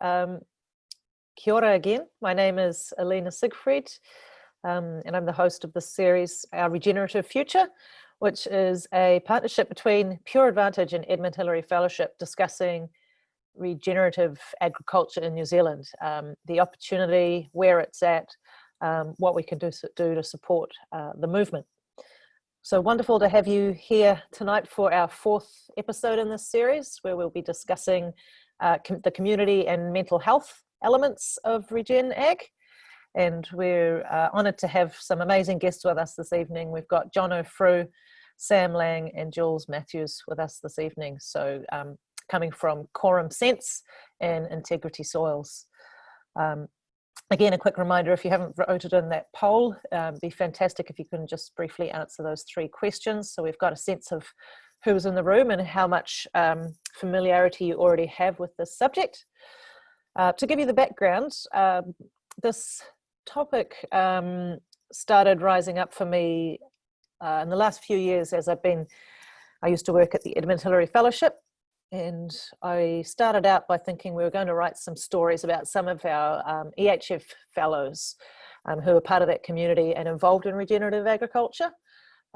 Um, kia ora again. My name is Alina Siegfried, um, and I'm the host of this series, Our Regenerative Future, which is a partnership between Pure Advantage and Edmund Hillary Fellowship discussing regenerative agriculture in New Zealand, um, the opportunity, where it's at, um, what we can do, do to support uh, the movement. So wonderful to have you here tonight for our fourth episode in this series, where we'll be discussing uh, com the community and mental health elements of Regen Ag. And we're uh, honoured to have some amazing guests with us this evening. We've got Jono Frew, Sam Lang and Jules Matthews with us this evening. So um, coming from Quorum Sense and Integrity Soils. Um, again, a quick reminder, if you haven't voted in that poll, um, be fantastic if you can just briefly answer those three questions. So we've got a sense of who's in the room and how much um, familiarity you already have with this subject. Uh, to give you the background, um, this topic um, started rising up for me uh, in the last few years as I've been, I used to work at the Edmund Hillary Fellowship and I started out by thinking we were going to write some stories about some of our um, EHF fellows um, who are part of that community and involved in regenerative agriculture.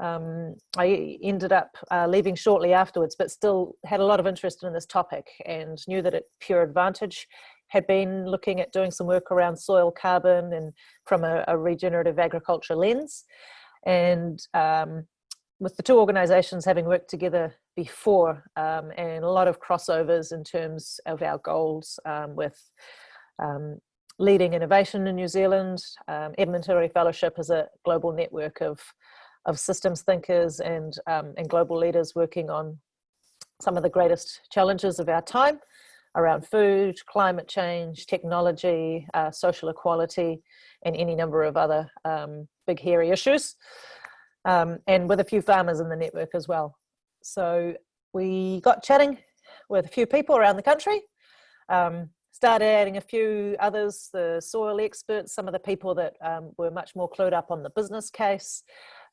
Um, I ended up uh, leaving shortly afterwards, but still had a lot of interest in this topic and knew that at Pure Advantage had been looking at doing some work around soil carbon and from a, a regenerative agriculture lens. And um, with the two organizations having worked together before um, and a lot of crossovers in terms of our goals um, with um, leading innovation in New Zealand. Um, Edmund Hillary Fellowship is a global network of, of systems thinkers and, um, and global leaders working on some of the greatest challenges of our time around food, climate change, technology, uh, social equality, and any number of other um, big hairy issues um, and with a few farmers in the network as well. So we got chatting with a few people around the country, um, started adding a few others, the soil experts, some of the people that um, were much more clued up on the business case.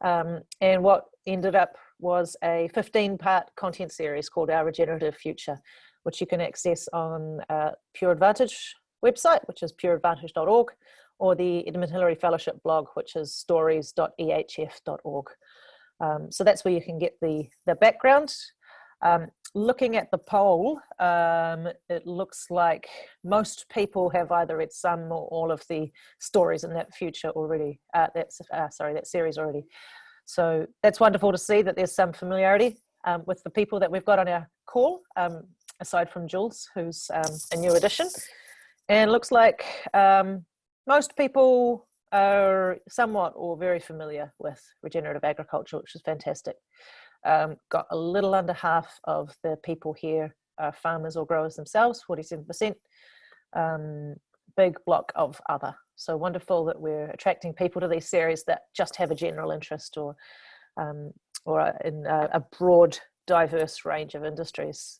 Um, and what ended up was a 15 part content series called Our Regenerative Future, which you can access on uh, Pure Advantage website, which is pureadvantage.org, or the Edmund Hillary Fellowship blog, which is stories.ehf.org. Um, so that's where you can get the, the background. Um, looking at the poll, um, it looks like most people have either read some or all of the stories in that future already, uh, that's, uh, sorry, that series already. So that's wonderful to see that there's some familiarity um, with the people that we've got on our call, um, aside from Jules, who's um, a new addition. And looks like um, most people are somewhat or very familiar with regenerative agriculture, which is fantastic. Um, got a little under half of the people here are farmers or growers themselves, 47%. Um, big block of other. So wonderful that we're attracting people to these series that just have a general interest or um, or in a, a, broad, diverse range of industries.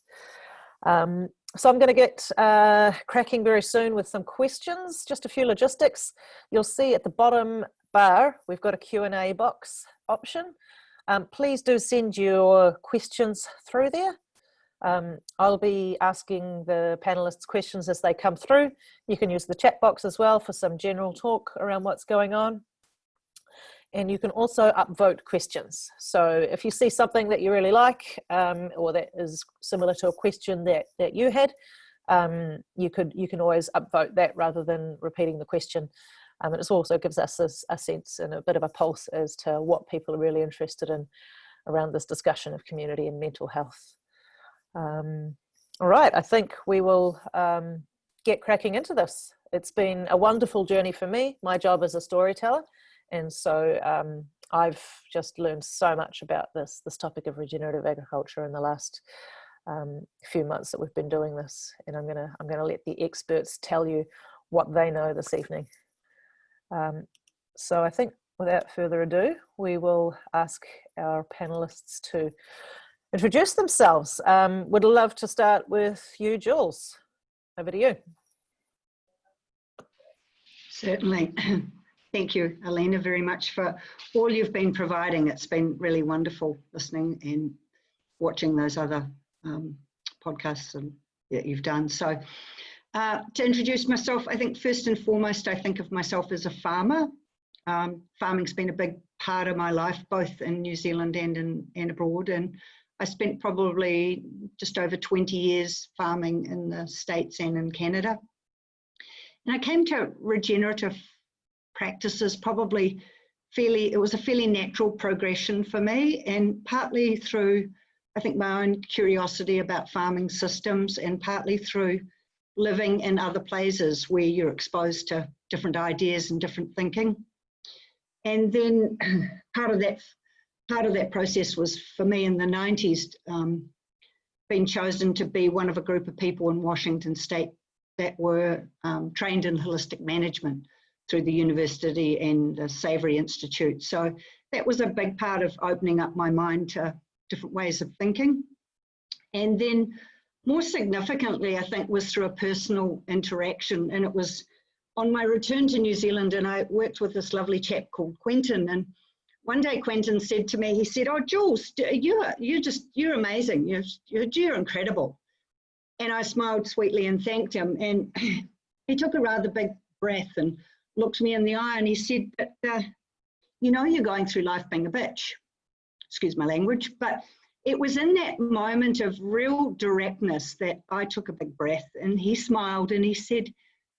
Um, so I'm going to get uh, cracking very soon with some questions, just a few logistics. You'll see at the bottom bar, we've got a Q&A box option. Um, please do send your questions through there. Um, I'll be asking the panelists questions as they come through. You can use the chat box as well for some general talk around what's going on. And you can also upvote questions. So if you see something that you really like um, or that is similar to a question that, that you had, um, you, could, you can always upvote that rather than repeating the question. Um, and it also gives us a, a, sense and a bit of a pulse as to what people are really interested in around this discussion of community and mental health. Um, all right, I think we will um, get cracking into this. It's been a wonderful journey for me. My job is a storyteller and so um, I've just learned so much about this, this topic of regenerative agriculture in the last um, few months that we've been doing this. And I'm gonna, I'm gonna let the experts tell you what they know this evening. Um, so I think without further ado, we will ask our panelists to introduce themselves. Um, would love to start with you, Jules. Over to you. Certainly. Thank you, Alina, very much for all you've been providing. It's been really wonderful listening and watching those other um, podcasts and, that you've done. So Uh, to introduce myself, I think first and foremost, I think of myself as a farmer. Um, farming's been a big part of my life, both in New Zealand and in, and abroad. And I spent probably just over 20 years farming in the States and in Canada. And I came to regenerative practices probably fairly, it was a fairly natural progression for me and partly through, I think my own curiosity about farming systems and partly through living in other places where you're exposed to different ideas and different thinking. And then part of that part of that process was for me in the 90s um, being chosen to be one of a group of people in Washington state that were um, trained in holistic management through the university and the Savory Institute. So that was a big part of opening up my mind to different ways of thinking. And then more significantly, I think, was through a personal interaction. And it was on my return to New Zealand, and I worked with this lovely chap called Quentin. And one day Quentin said to me, he said, "Oh, Jules, you're you're just you're amazing. You're you're, you're incredible." And I smiled sweetly and thanked him. And he took a rather big breath and looked me in the eye and he said, "But uh, you know, you're going through life being a bitch." Excuse my language, but it was in that moment of real directness that I took a big breath and he smiled and he said,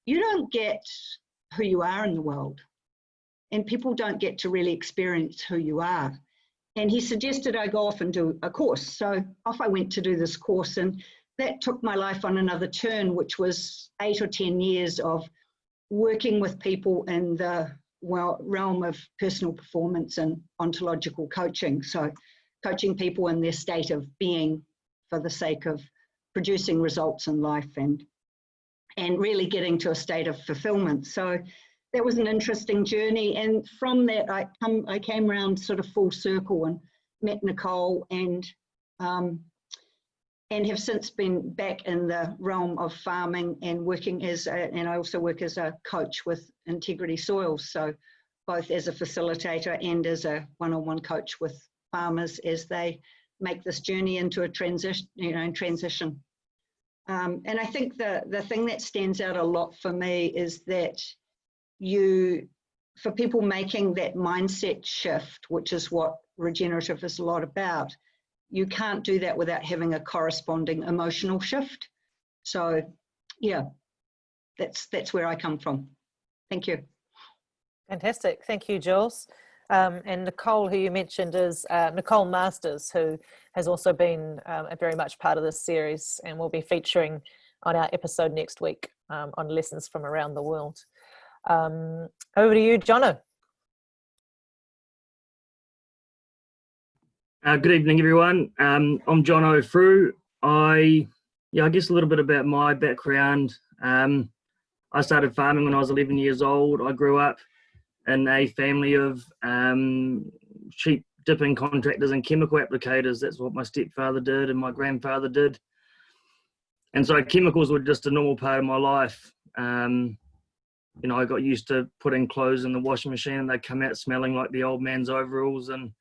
You don't get who you are in the world and people don't get to really experience who you are. And he suggested I go off and do a course. So off I went to do this course, and that took my life on another turn, which was eight or 10 years of working with people in the well, realm of personal performance and ontological coaching. So, coaching people in their state of being for the sake of producing results in life and and really getting to a state of fulfillment. So that was an interesting journey. And from that, I come, I came around sort of full circle and met Nicole and um, and have since been back in the realm of farming and working as a, and I also work as a coach with Integrity Soils. So both as a facilitator and as a one-on-one -on -one coach with farmers as they make this journey into a transition, you know, transition. Um, and I think the the thing that stands out a lot for me is that you, for people making that mindset shift, which is what regenerative is a lot about, you can't do that without having a corresponding emotional shift. So yeah, that's, that's where I come from. Thank you. Fantastic. Thank you, Jules. Um, and Nicole, who you mentioned, is uh, Nicole Masters, who has also been um, a very much part of this series and will be featuring on our episode next week um, on lessons from around the world. Um, over to you, Jono. Uh, good evening, everyone. Um, I'm Jono Frew. I, yeah, I guess a little bit about my background. Um, I started farming when I was 11 years old. I grew up in a family of um, sheep dipping contractors and chemical applicators. That's what my stepfather did and my grandfather did. And so chemicals were just a normal part of my life. Um, you know, I got used to putting clothes in the washing machine and they come out smelling like the old man's overalls and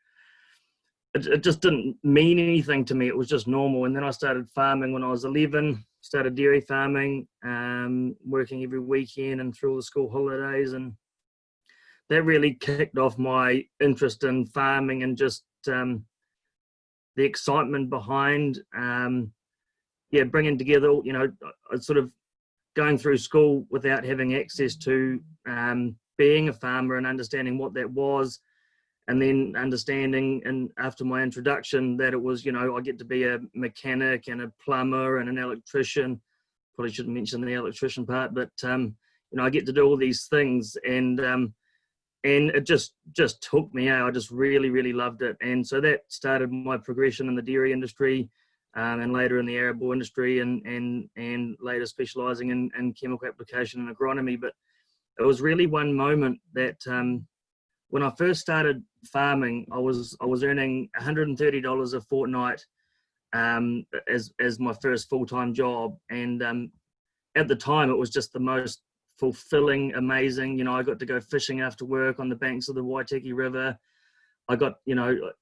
it, it just didn't mean anything to me. It was just normal. And then I started farming when I was 11, started dairy farming, um, working every weekend and through all the school holidays. And that really kicked off my interest in farming and just um, the excitement behind, um, yeah, bringing together, you know, sort of going through school without having access to um, being a farmer and understanding what that was and then understanding and after my introduction that it was you know i get to be a mechanic and a plumber and an electrician. Probably shouldn't mention the electrician part but um, you know i get to do all these things and um, and it just just took me out. I just really really loved it. And so that started my progression in the dairy industry um, and later in the arable industry and and and later specializing in, in chemical application and agronomy. But it was really one moment that um, when I first started farming I was I was earning $130 a fortnight um, as as my first full-time job. And um, at the time it was just the most fulfilling amazing. You know I got to go fishing after work on the banks of the Waitaki River. I got you know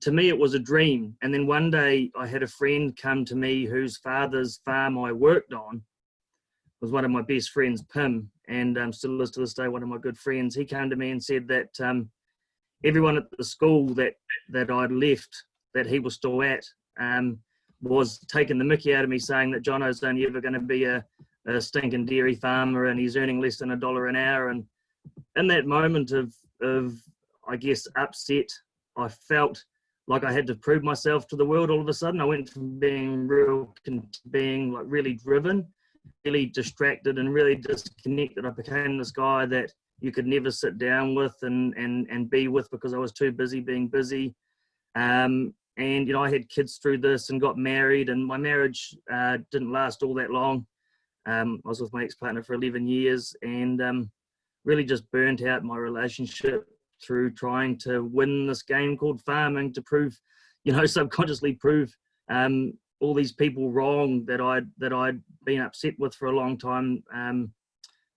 to me it was a dream. And then one day i had a friend come to me whose father's farm i worked on was one of my best friends, Pim, and um, still is to this day one of my good friends. He came to me and said that um, everyone at the school that that I'd left, that he was still at, um, was taking the mickey out of me, saying that Jono's only ever going to be a, a stinking dairy farmer and he's earning less than a dollar an hour. And in that moment of of I guess upset, I felt like I had to prove myself to the world all of a sudden. I went from being real, being like really driven, really distracted, and really disconnected. I became this guy that you could never sit down with and and and be with because I was too busy being busy. Um, and you know, I had kids through this and got married, and my marriage uh, didn't last all that long. Um, I was with my ex-partner for 11 years, and um, really just burnt out my relationship through trying to win this game called farming to prove, you know, subconsciously prove um, all these people wrong that I'd that I'd been upset with for a long time, um,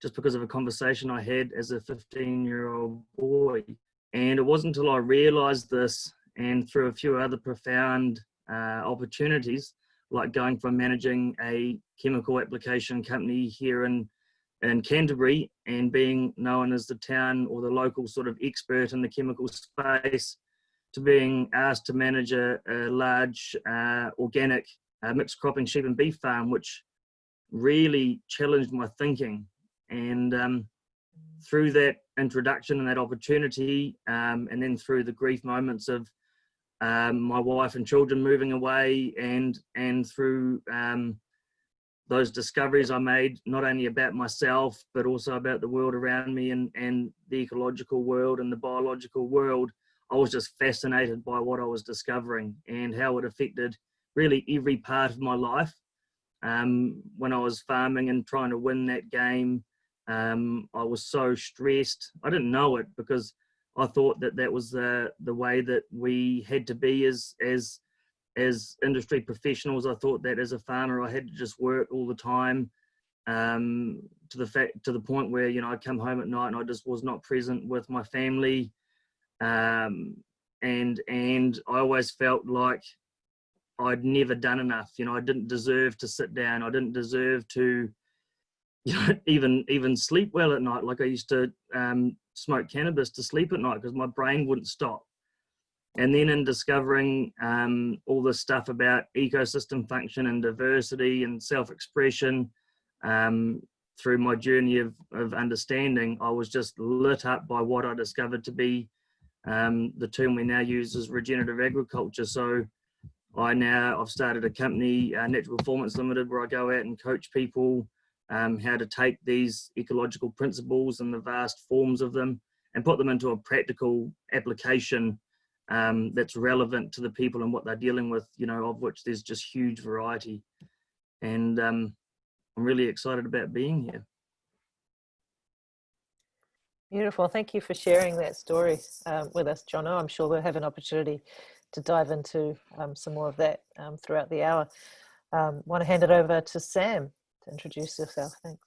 just because of a conversation I had as a 15 year old boy. And it wasn't until I realised this, and through a few other profound uh, opportunities, like going from managing a chemical application company here in in Canterbury and being known as the town or the local sort of expert in the chemical space to being asked to manage a, a large uh, organic uh, mixed cropping sheep and beef farm, which really challenged my thinking. And um, through that introduction and that opportunity, um, and then through the grief moments of um, my wife and children moving away, and and through um, those discoveries I made, not only about myself, but also about the world around me and, and the ecological world and the biological world, I was just fascinated by what I was discovering and how it affected really every part of my life. Um, when I was farming and trying to win that game, um, I was so stressed. I didn't know it because I thought that that was the the way that we had to be as as as industry professionals, I thought that as a farmer, I had to just work all the time um, to the fact to the point where you know I'd come home at night and I just was not present with my family, um, and and I always felt like I'd never done enough. You know, I didn't deserve to sit down. I didn't deserve to, you know, even even sleep well at night. Like I used to um, smoke cannabis to sleep at night because my brain wouldn't stop and then in discovering um, all this stuff about ecosystem function and diversity and self-expression um, through my journey of, of understanding, I was just lit up by what I discovered to be um, the term we now use is regenerative agriculture. So I now, I've started a company, uh, Natural Performance Limited, where I go out and coach people um, how to take these ecological principles and the vast forms of them and put them into a practical application um, that's relevant to the people and what they're dealing with, you know, of which there's just huge variety. And um, I'm really excited about being here. Beautiful. Thank you for sharing that story um, with us, Jono. I'm sure we'll have an opportunity to dive into um, some more of that um, throughout the hour. Um, want to hand it over to Sam to introduce yourself. Thanks.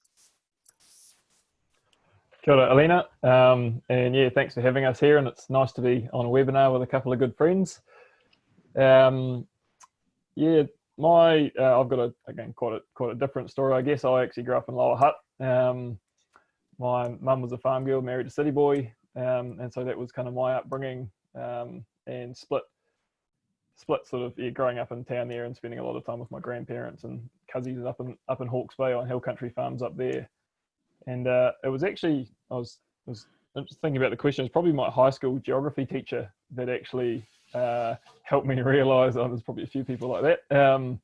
Kia ora, Alina. Um, and yeah, thanks for having us here. And it's nice to be on a webinar with a couple of good friends. Um, yeah, my uh, I've got a again quite a quite a different story. I guess I actually grew up in Lower Hutt. Um, my mum was a farm girl, married a city boy, um, and so that was kind of my upbringing. Um, and split split sort of yeah, growing up in town there and spending a lot of time with my grandparents and cousins up in up in Hawke's Bay on hill country farms up there and uh, it was actually I was was thinking about the question. It's probably my high school geography teacher that actually uh, helped me realise. Oh, there's probably a few people like that. Um,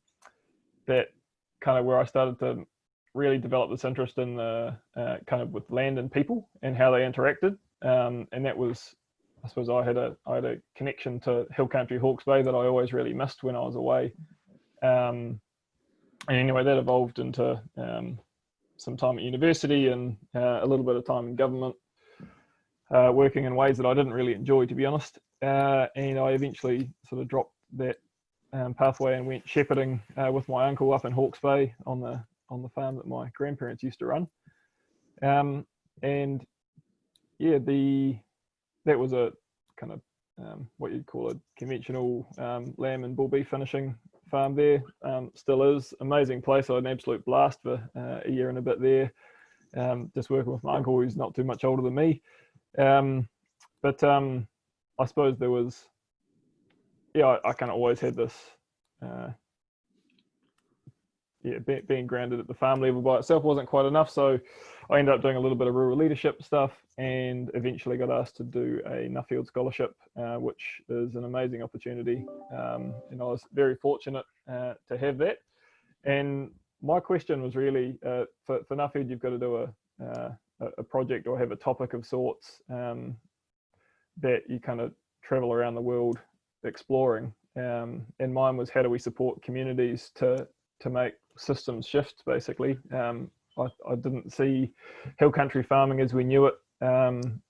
that kind of where I started to really develop this interest in the uh, kind of with land and people and how they interacted. Um, and that was, I suppose, I had a I had a connection to Hill Country Hawke's Bay that I always really missed when I was away. Um, and anyway, that evolved into um, some time at university and uh, a little bit of time in government, uh, working in ways that I didn't really enjoy, to be honest. Uh, and I eventually sort of dropped that um, pathway and went shepherding uh, with my uncle up in Hawke's Bay on the on the farm that my grandparents used to run. Um, and yeah, the that was a kind of um, what you'd call a conventional um, lamb and bull beef finishing farm there. Um, still is amazing place. I had an absolute blast for uh, a year and a bit there. Um, just working with my uncle, who's not too much older than me. Um, but um, I suppose there was, yeah, I, I kind of always had this, uh, yeah, be, being grounded at the farm level by itself wasn't quite enough. So I ended up doing a little bit of rural leadership stuff and eventually got asked to do a Nuffield Scholarship, uh, which is an amazing opportunity. Um, and I was very fortunate uh, to have that. And my question was really, uh, for, for Nuffield, you've got to do a, uh, a project or have a topic of sorts um, that you kind of travel around the world exploring. Um, and mine was how do we support communities to to make systems shift basically. Um, I, I, didn't see hill country farming as we knew it um,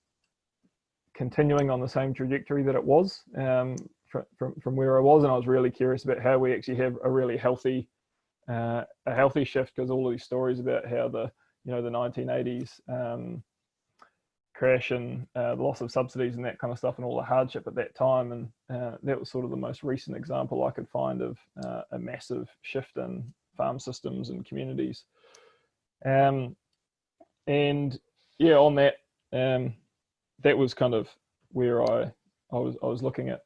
continuing on the same trajectory that it was um, from, from, from where I was. And I was really curious about how we actually have a really healthy, uh, a healthy shift because all of these stories about how the, you know, the 1980s um, crash and uh, the loss of subsidies and that kind of stuff and all the hardship at that time. And uh, that was sort of the most recent example I could find of uh, a massive shift in farm systems and communities. Um, and yeah, on that, um, that was kind of where I, I was, I was looking at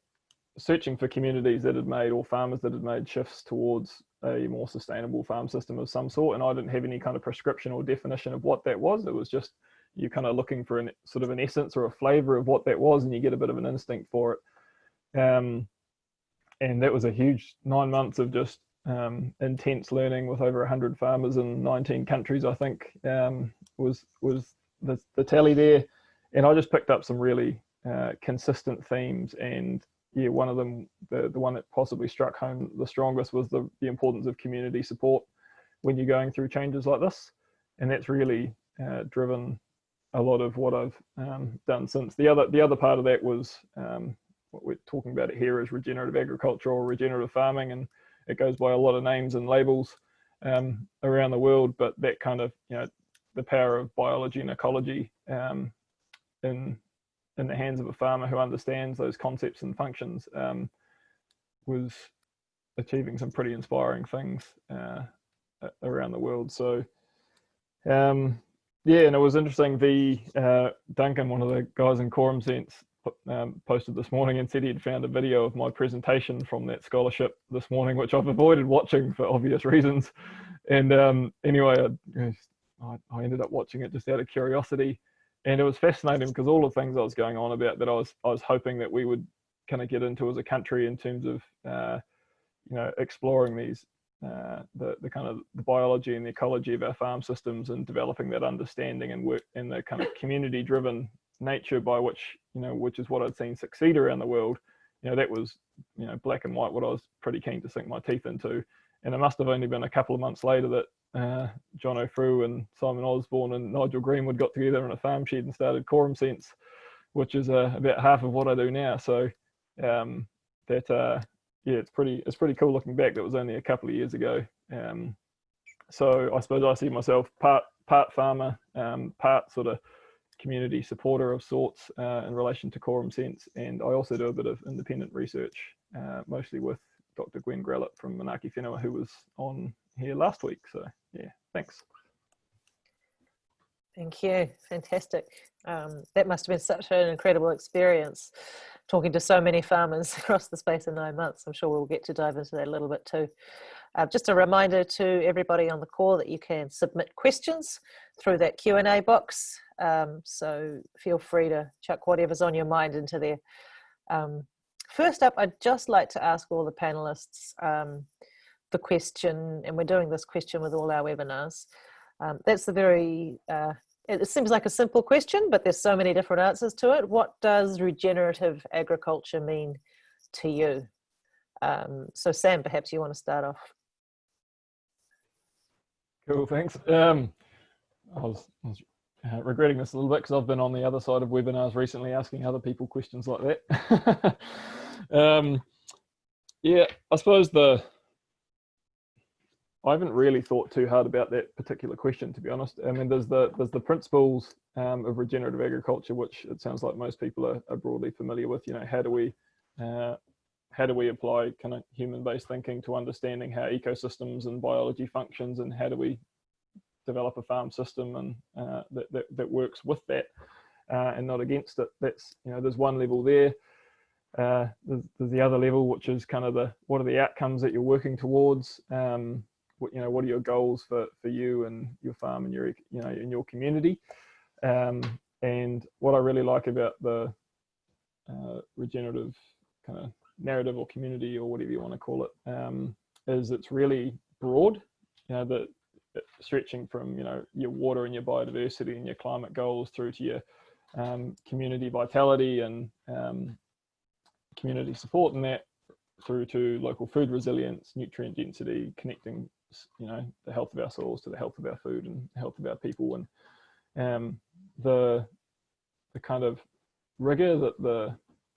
searching for communities that had made or farmers that had made shifts towards a more sustainable farm system of some sort. And I didn't have any kind of prescription or definition of what that was. It was just you're kind of looking for an sort of an essence or a flavor of what that was and you get a bit of an instinct for it. Um, and that was a huge nine months of just um, intense learning with over 100 farmers in 19 countries i think um, was was the, the tally there. And i just picked up some really uh, consistent themes and yeah one of them the, the one that possibly struck home the strongest was the, the importance of community support when you're going through changes like this. And that's really uh, driven a lot of what I've um, done since. The other the other part of that was um, what we're talking about here is regenerative agriculture or regenerative farming, and it goes by a lot of names and labels um, around the world. But that kind of you know the power of biology and ecology um, in in the hands of a farmer who understands those concepts and functions um, was achieving some pretty inspiring things uh, around the world. So um, yeah, and it was interesting. The uh, Duncan, one of the guys in Quorum Sense, um, posted this morning and said he'd found a video of my presentation from that scholarship this morning, which I've avoided watching for obvious reasons. And um, anyway, I, I, ended up watching it just out of curiosity, and it was fascinating because all the things I was going on about that I was I was hoping that we would kind of get into as a country in terms of uh, you know exploring these uh, the, the kind of the biology and the ecology of our farm systems and developing that understanding and work in the kind of community driven nature by which you know which is what I'd seen succeed around the world you know that was you know black and white what I was pretty keen to sink my teeth into. And it must have only been a couple of months later that uh, Jono Frew and Simon Osborne and Nigel Greenwood got together in a farm shed and started Quorum Sense which is uh, about half of what I do now. So um, that uh, yeah, it's pretty it's pretty cool looking back. That was only a couple of years ago. Um, so I suppose I see myself part part farmer, um, part sort of community supporter of sorts uh, in relation to Quorum Sense, and I also do a bit of independent research, uh, mostly with Dr. Gwen Grelet from Manaaki Whenua, who was on here last week. So yeah, thanks. Thank you. Fantastic. Um, that must have been such an incredible experience talking to so many farmers across the space of nine months. I'm sure we'll get to dive into that a little bit too. Uh, just a reminder to everybody on the call that you can submit questions through that Q&A box. Um, so feel free to chuck whatever's on your mind into there. Um, first up, I'd just like to ask all the panelists um, the question, and we're doing this question with all our webinars. Um, that's the very uh, it seems like a simple question, but there's so many different answers to it. What does regenerative agriculture mean to you? Um, so Sam, perhaps you want to start off. Cool, thanks. Um, I was, I was uh, regretting this a little bit because I've been on the other side of webinars recently asking other people questions like that. um, yeah, I suppose the I haven't really thought too hard about that particular question, to be honest. I mean, there's the there's the principles um, of regenerative agriculture, which it sounds like most people are, are, broadly familiar with. You know, how do we uh, how do we apply kind of human-based thinking to understanding how ecosystems and biology functions and how do we develop a farm system and uh, that, that, that works with that uh, and not against it. That's, you know, there's one level there. Uh, there's, there's, the other level, which is kind of the, what are the outcomes that you're working towards? Um, what, you know, what are your goals for, for you and your farm and your, you know, in your community? Um, and what I really like about the uh, regenerative kind of narrative or community or whatever you want to call it, um, is it's really broad. You know, that stretching from you know your water and your biodiversity and your climate goals through to your um, community vitality and um, community support and that through to local food resilience, nutrient density, connecting you know the health of our soils to the health of our food and health of our people and um, the the kind of rigor that the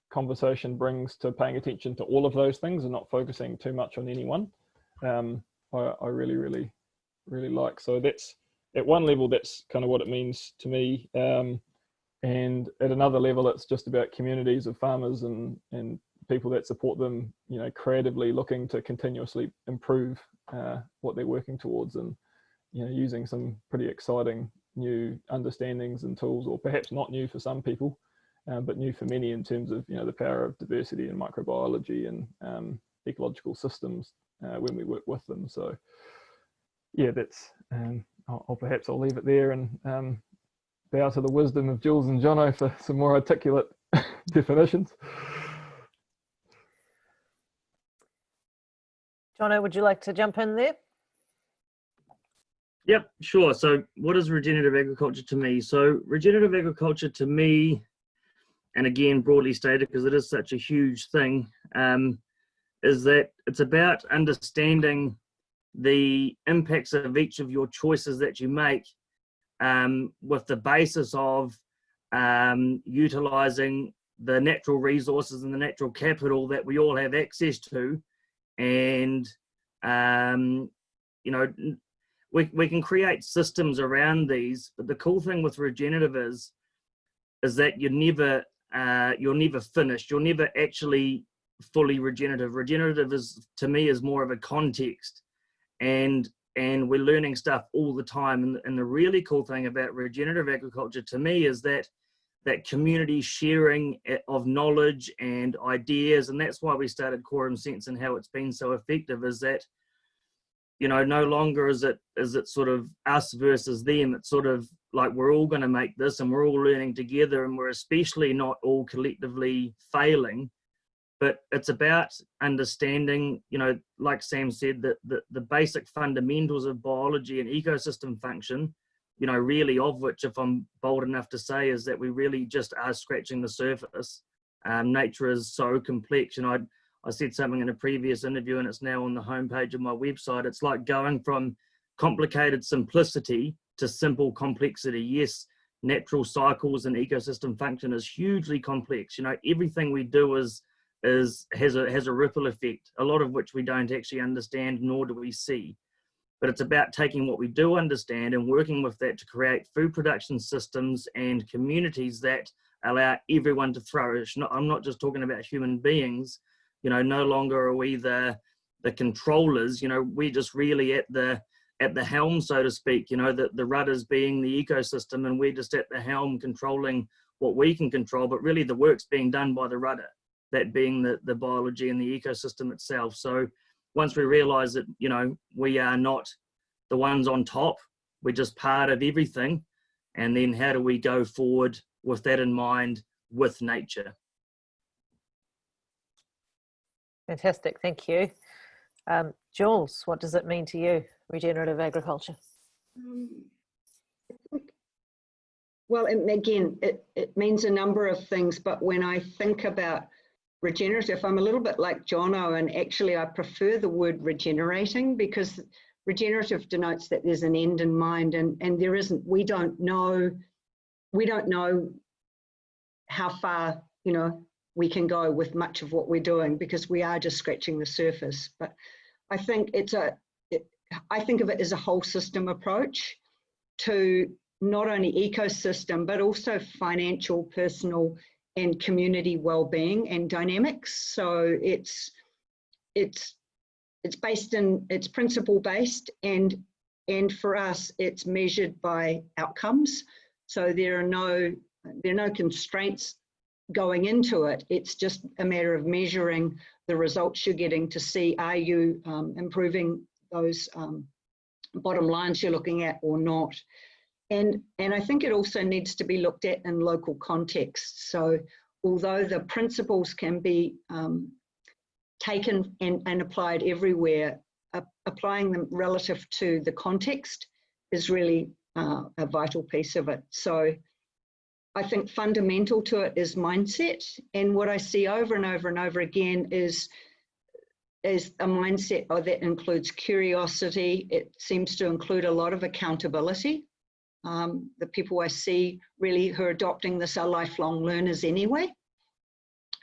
conversation brings to paying attention to all of those things and not focusing too much on any one. Um, I, I, really, really, really like. So that's at one level, that's kind of what it means to me. Um, and at another level, it's just about communities of farmers and, and people that support them, you know, creatively looking to continuously improve uh, what they're working towards and, you know, using some pretty exciting new understandings and tools, or perhaps not new for some people, um, but new for many in terms of you know the power of diversity and microbiology and um, ecological systems uh, when we work with them. So yeah, that's um, I'll, I'll, perhaps I'll leave it there and um, bow to the wisdom of Jules and Jono for some more articulate definitions. Jono, would you like to jump in there? Yep, sure. So what is regenerative agriculture to me? So regenerative agriculture to me and again broadly stated because it is such a huge thing um, is that it's about understanding the impacts of each of your choices that you make um, with the basis of um, utilizing the natural resources and the natural capital that we all have access to and um, you know we, we can create systems around these but the cool thing with regenerative is is that you're never uh, you're never finished. You're never actually fully regenerative. Regenerative is to me is more of a context, and and we're learning stuff all the time. And, and the really cool thing about regenerative agriculture to me is that that community sharing eh, of knowledge and ideas, and that's why we started Quorum Sense and how it's been so effective. Is that you know no longer is it is it sort of us versus them it's sort of like we're all going to make this and we're all learning together and we're especially not all collectively failing but it's about understanding you know like sam said that the, the basic fundamentals of biology and ecosystem function you know really of which if i'm bold enough to say is that we really just are scratching the surface um, nature is so complex you know I'd, I said something in a previous interview and it's now on the homepage of my website. It's like going from complicated simplicity to simple complexity. Yes, natural cycles and ecosystem function is hugely complex. You know, everything we do is is has a has a ripple effect, a lot of which we don't actually understand nor do we see. But it's about taking what we do understand and working with that to create food production systems and communities that allow everyone to flourish. Not, I'm not just talking about human beings, you know no longer are we the the controllers you know we're just really at the at the helm so to speak you know the, the rudders being the ecosystem and we're just at the helm controlling what we can control but really the work's being done by the rudder that being the the biology and the ecosystem itself so once we realize that you know we are not the ones on top we're just part of everything and then how do we go forward with that in mind with nature Fantastic, thank you. Um, Jules, what does it mean to you, regenerative agriculture? Um, well, again, it, it means a number of things, but when I think about regenerative, I'm a little bit like Jono, and actually I prefer the word regenerating because regenerative denotes that there's an end in mind and, and there isn't, we don't know, we don't know how far, you know, we can go with much of what we're doing because we are just scratching the surface. But I think it's a, I think of it as a whole system approach to not only ecosystem, but also financial, personal, and community well-being and dynamics. So it's it's it's based in it's principle based and and for us it's measured by outcomes. So there are no there are no constraints going into it. It's just a matter of measuring the results you're getting to see are you um, improving those um, bottom lines you're looking at or not. And, and I think it also needs to be looked at in local context. So although the principles can be um, taken and, and applied everywhere, uh, applying them relative to the context is really uh, a vital piece of it. So I think fundamental to it is mindset. And what I see over and over and over again is, is a mindset that includes curiosity. It seems to include a lot of accountability. Um, the people I see really who are adopting this are lifelong learners anyway.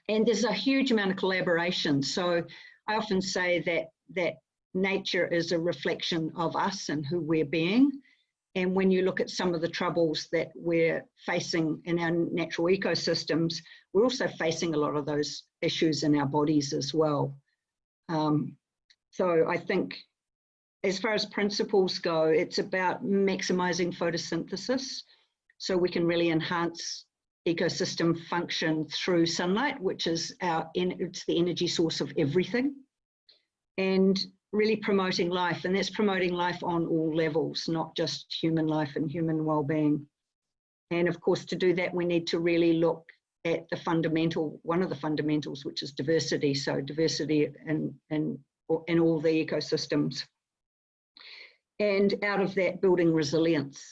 And there's a huge amount of collaboration. So I often say that that nature is a reflection of us and who we're being. And when you look at some of the troubles that we're facing in our natural ecosystems, we're also facing a lot of those issues in our bodies as well. Um, so I think as far as principles go, it's about maximizing photosynthesis so we can really enhance ecosystem function through sunlight, which is our, it's the energy source of everything. And really promoting life, and that's promoting life on all levels, not just human life and human well-being. And of course, to do that, we need to really look at the fundamental, one of the fundamentals, which is diversity. So diversity in, in, in all the ecosystems. And out of that, building resilience.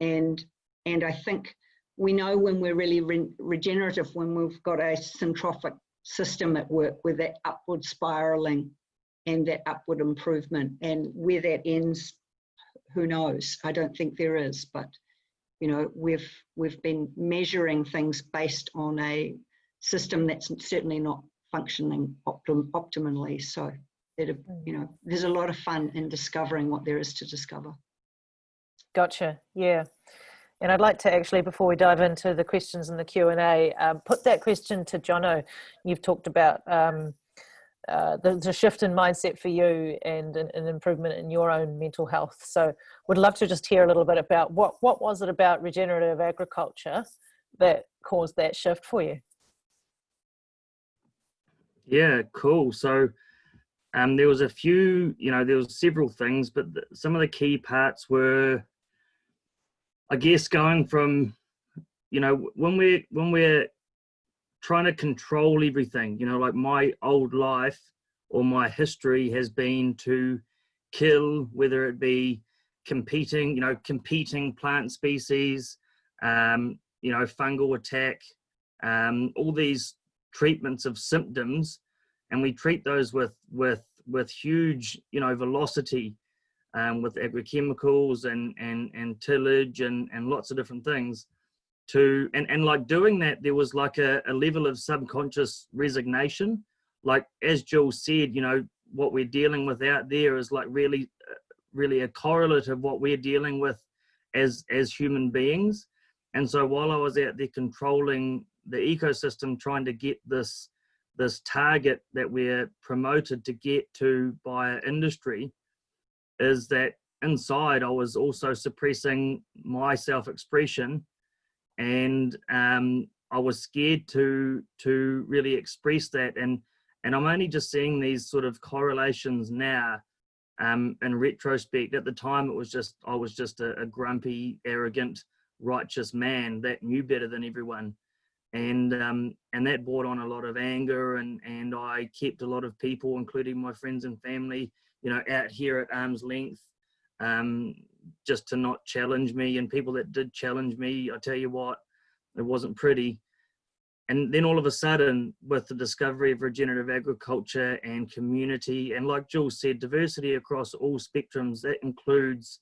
And, and I think we know when we're really re regenerative, when we've got a syntrophic system at work with that upward spiraling and that upward improvement. And where that ends, who knows? I don't think there is, but you know, we've we've been measuring things based on a system that's certainly not functioning optim optimally. So it, you know, there's a lot of fun in discovering what there is to discover. Gotcha. Yeah. And I'd like to actually, before we dive into the questions in the Q&A, um, put that question to Jono. You've talked about um, uh, the, the, shift in mindset for you and an, an, improvement in your own mental health. So would love to just hear a little bit about what, what was it about regenerative agriculture that caused that shift for you? Yeah, cool. So um, there was a few, you know, there was several things, but the, some of the key parts were, I guess, going from, you know, when we're when we're trying to control everything. You know, like my old life or my history has been to kill, whether it be competing, you know, competing plant species, um, you know, fungal attack, um, all these treatments of symptoms, and we treat those with with with huge, you know, velocity, um, with agrochemicals and and and tillage and and lots of different things to and and like doing that there was like a, a level of subconscious resignation. Like as Jill said you know what we're dealing with out there is like really uh, really a correlate of what we're dealing with as as human beings. And so while i was out there controlling the ecosystem trying to get this this target that we're promoted to get to by industry is that inside i was also suppressing my self-expression and um, I was scared to to really express that. And and I'm only just seeing these sort of correlations now um, in retrospect. At the time it was just I was just a, a, grumpy arrogant righteous man that knew better than everyone and um, and that brought on a lot of anger and and I kept a lot of people including my friends and family you know out here at arm's length um, just to not challenge me. And people that did challenge me i tell you what it wasn't pretty. And then all of a sudden with the discovery of regenerative agriculture and community and like jules said diversity across all spectrums that includes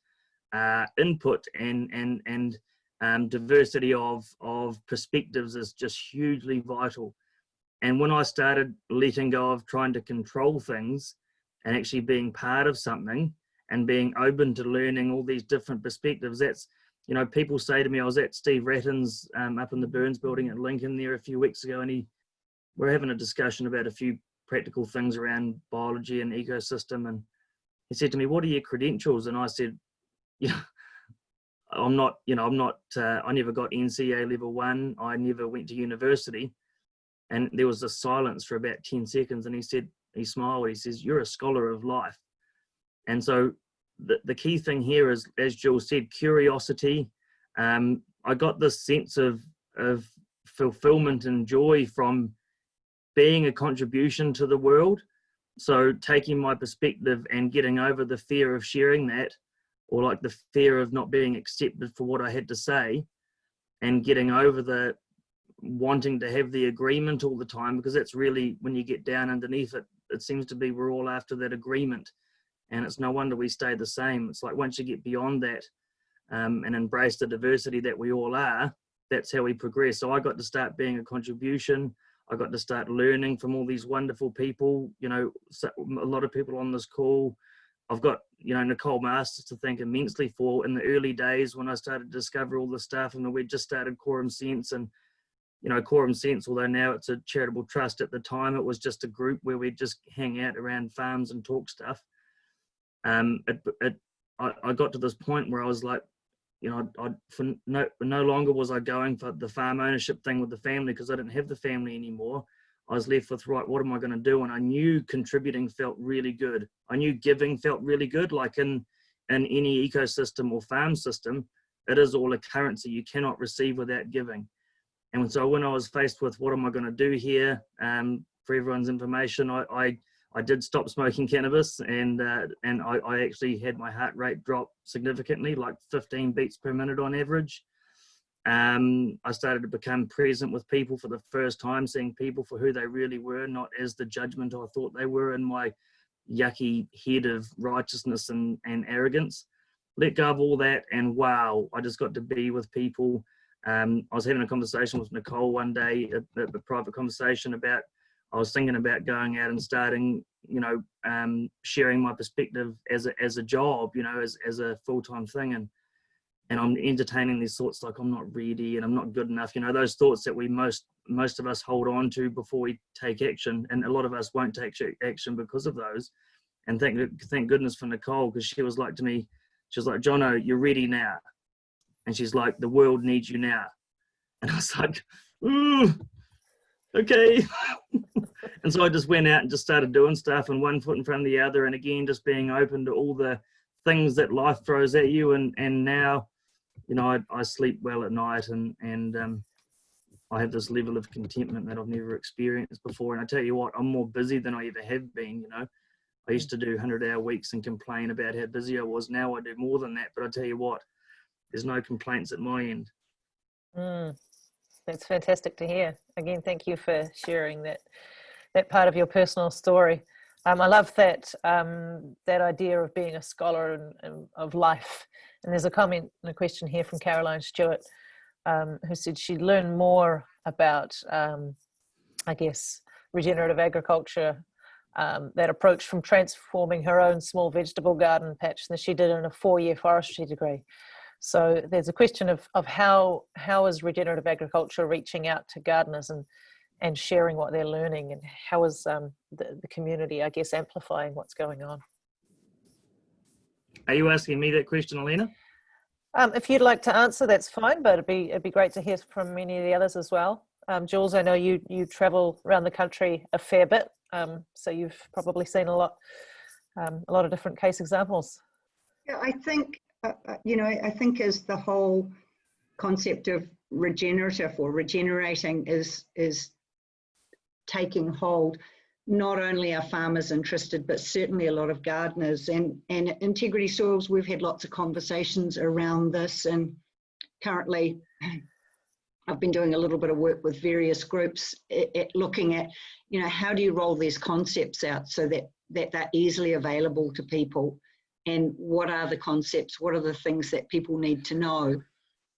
uh, input and and and um, diversity of of perspectives is just hugely vital and when i started letting go of trying to control things and actually being part of something and being open to learning all these different perspectives that's you know, people say to me, I was at Steve Wratten's um, up in the Burns building at Lincoln there a few weeks ago, and he, we're having a discussion about a few practical things around biology and ecosystem. And he said to me, what are your credentials? And I said, yeah, I'm not, you know, I'm not, uh, I never got NCEA level one. I never went to university. And there was a silence for about 10 seconds. And he said, he smiled, he says, you're a scholar of life. And so the, the key thing here is, as Jill said, curiosity. Um, I got this sense of, of fulfillment and joy from being a contribution to the world. So taking my perspective and getting over the fear of sharing that, or like the fear of not being accepted for what I had to say, and getting over the wanting to have the agreement all the time, because that's really when you get down underneath it, it seems to be we're all after that agreement and it's no wonder we stay the same. It's like once you get beyond that um, and embrace the diversity that we all are, that's how we progress. So I got to start being a contribution. I got to start learning from all these wonderful people. You know, a lot of people on this call. I've got you know Nicole Masters to thank immensely for in the early days when I started to discover all the stuff, and we just started Quorum Sense and you know, Quorum Sense, although now it's a charitable trust, at the time it was just a group where we'd just hang out around farms and talk stuff um, it, it, I, I got to this point where I was like, you know, I, for no, no longer was I going for the farm ownership thing with the family because I didn't have the family anymore. I was left with, right, what am I going to do? And I knew contributing felt really good. I knew giving felt really good. Like in, in any ecosystem or farm system, it is all a currency. You cannot receive without giving. And so when I was faced with what am I going to do here, um, for everyone's information, I, I I did stop smoking cannabis and uh, and I, I, actually had my heart rate drop significantly, like 15 beats per minute on average. Um, I started to become present with people for the first time, seeing people for who they really were, not as the judgment I thought they were in my yucky head of righteousness and, and arrogance. Let go of all that and wow, I just got to be with people. Um, I was having a conversation with Nicole one day, a, a private conversation about I was thinking about going out and starting, you know, um, sharing my perspective as a, as a job, you know, as, as a full-time thing. And, and I'm entertaining these thoughts like I'm not ready and I'm not good enough. You know, those thoughts that we most, most of us hold on to before we take action. And a lot of us won't take action because of those. And thank, thank goodness for Nicole, because she was like to me, she was like, Jono, you're ready now. And she's like, the world needs you now. And I was like, ooh, okay. and so I just went out and just started doing stuff and one foot in front of the other. And again, just being open to all the things that life throws at you. And, and now, you know, I, I sleep well at night and, and um, I have this level of contentment that I've never experienced before. And I tell you what, I'm more busy than I ever have been, you know. I used to do 100 hour weeks and complain about how busy I was. Now I do more than that. But I tell you what, there's no complaints at my end. Mm. That's fantastic to hear. Again, thank you for sharing that that part of your personal story. Um, I love that um, that idea of being a scholar and, and, of life. And there's a comment and a question here from Caroline Stewart, um, who said she'd learn more about, um, I guess, regenerative agriculture, um, that approach from transforming her own small vegetable garden patch than she did in a four-year forestry degree. So there's a question of, of how, how is regenerative agriculture reaching out to gardeners and, and sharing what they're learning and how is um, the, the community, I guess, amplifying what's going on? Are you asking me that question, Elena? Um, if you'd like to answer, that's fine, but it'd be, it'd be great to hear from many of the others as well. Um, Jules, I know you, you travel around the country a fair bit, um, so you've probably seen a lot, um, a lot of different case examples. Yeah, I think uh, uh, you know, I think as the whole concept of regenerative or regenerating is is taking hold, not only are farmers interested, but certainly a lot of gardeners and and integrity soils. We've had lots of conversations around this, and currently. I've been doing a little bit of work with various groups at, at looking at, you know, how do you roll these concepts out so that, that they're easily available to people and what are the concepts, what are the things that people need to know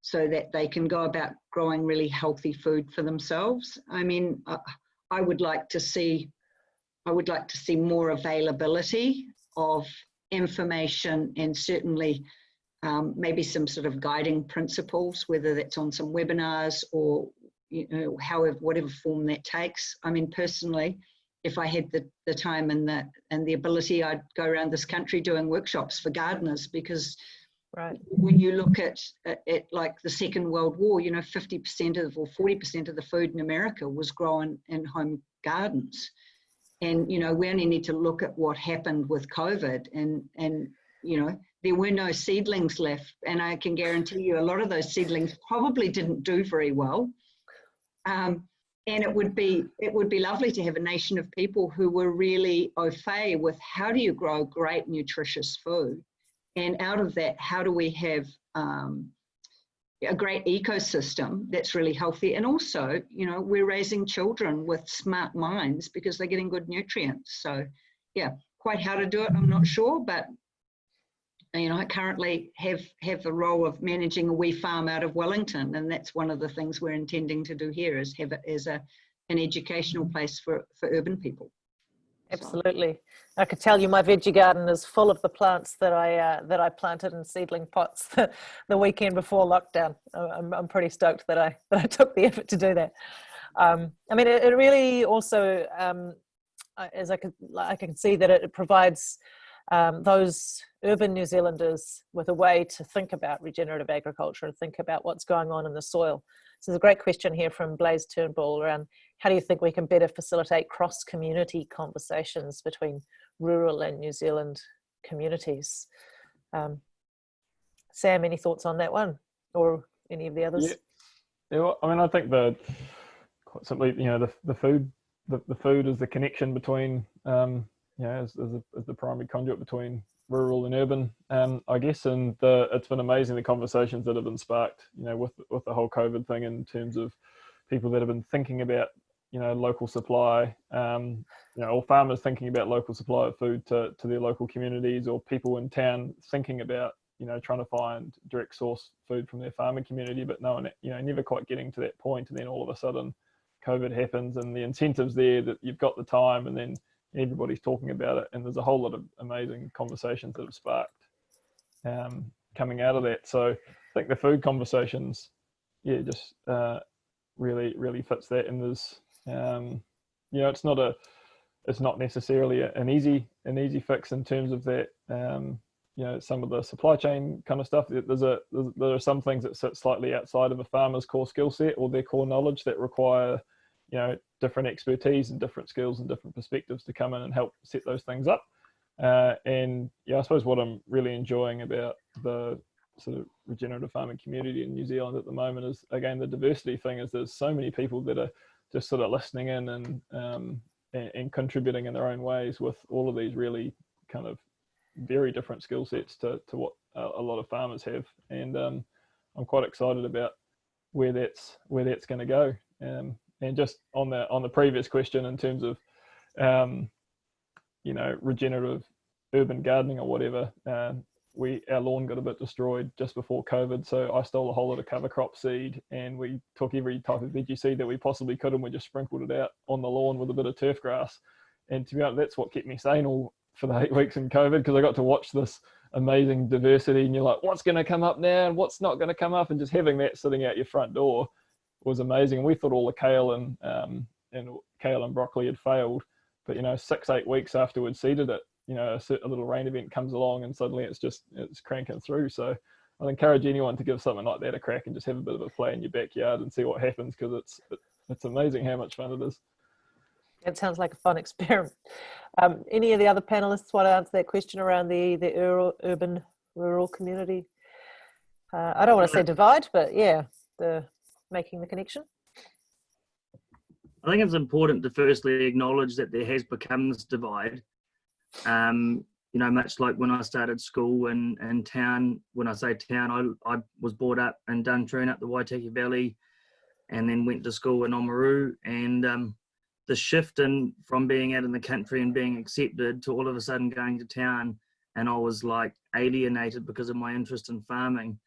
so that they can go about growing really healthy food for themselves. I mean, I would like to see, I would like to see more availability of information and certainly um, maybe some sort of guiding principles, whether that's on some webinars or you know, however, whatever form that takes. I mean, personally, if I had the, the time and the and the ability, I'd go around this country doing workshops for gardeners because Right. when you look at, at, at like the Second World War, you know, 50% of or 40% of the food in America was grown in home gardens. And, you know, we only need to look at what happened with COVID and, and, you know, there were no seedlings left. And I can guarantee you a lot of those seedlings probably didn't do very well. Um, and it would be it would be lovely to have a nation of people who were really au fait with how do you grow great nutritious food and out of that how do we have um, a great ecosystem that's really healthy. And also you know we're raising children with smart minds because they're getting good nutrients. So yeah quite how to do it i'm not sure but you know i currently have have the role of managing a wee farm out of wellington. And that's one of the things we're intending to do here is have it as a an educational place for for urban people Absolutely. I could tell you my veggie garden is full of the plants that I uh, that I planted in seedling pots the, the weekend before lockdown. I'm, I'm pretty stoked that I that I took the effort to do that. Um, I mean, it, it really also, um, as I can I can see that it provides um, those urban New Zealanders with a way to think about regenerative agriculture and think about what's going on in the soil. So there's a great question here from Blaze Turnbull around how do you think we can better facilitate cross-community conversations between rural and New Zealand communities? Um, Sam, any thoughts on that one or any of the others? Yeah, yeah well, I mean, I think the quite simply, you know, the the food, the, the food is the connection between, um, know, as, as, a, as the primary conduit between rural and urban, um, I guess. And the, it's been amazing the conversations that have been sparked, you know, with with the whole COVID thing in terms of people that have been thinking about, you know, local supply, um, you know, or farmers thinking about local supply of food to to their local communities, or people in town thinking about, you know, trying to find direct source food from their farming community, but no one, you know, never quite getting to that point. point, and then all of a sudden, COVID happens, and the incentives there that you've got the time, and then everybody's talking about it and there's a whole lot of amazing conversations that have sparked um, coming out of that. So i think the food conversations yeah just uh, really really fits that. And there's um, you know it's not a it's not necessarily an easy an easy fix in terms of that um, you know some of the supply chain kind of stuff. There's a there's, there are some things that sit slightly outside of a farmer's core skill set or their core knowledge that require you know different expertise and different skills and different perspectives to come in and help set those things up. Uh, and yeah i suppose what i'm really enjoying about the sort of regenerative farming community in new zealand at the moment is again the diversity thing is there's so many people that are just sort of listening in and um, and, and contributing in their own ways with all of these really kind of very different skill sets to, to what a, lot of farmers have. And um, i'm quite excited about where that's where that's going to go. Um, and just on the on the previous question in terms of um, you know regenerative urban gardening or whatever uh, we our lawn got a bit destroyed just before covid so i stole a whole lot of cover crop seed and we took every type of veggie seed that we possibly could and we just sprinkled it out on the lawn with a bit of turf grass. And to be honest that's what kept me sane all for the eight weeks in covid because i got to watch this amazing diversity and you're like what's going to come up now and what's not going to come up? And just having that sitting out your front door was amazing. We thought all the kale and um, and kale and broccoli had failed, but you know, six eight weeks after we'd seeded it, you know, a, a, little rain event comes along and suddenly it's just it's cranking through. So I'd encourage anyone to give something like that a crack and just have a bit of a play in your backyard and see what happens because it's it's amazing how much fun it is. It sounds like a fun experiment. Um, any of the other panelists want to answer that question around the the rural, urban rural community? Uh, I don't want to say divide, but yeah, the making the connection? I think it's important to firstly acknowledge that there has become this divide. Um, you know, much like when I started school in, in town, when I say town, I, I was brought up in Duntroon up the Waitaki Valley and then went to school in Oamaru. And um, the shift in from being out in the country and being accepted to all of a sudden going to town and I was like alienated because of my interest in farming.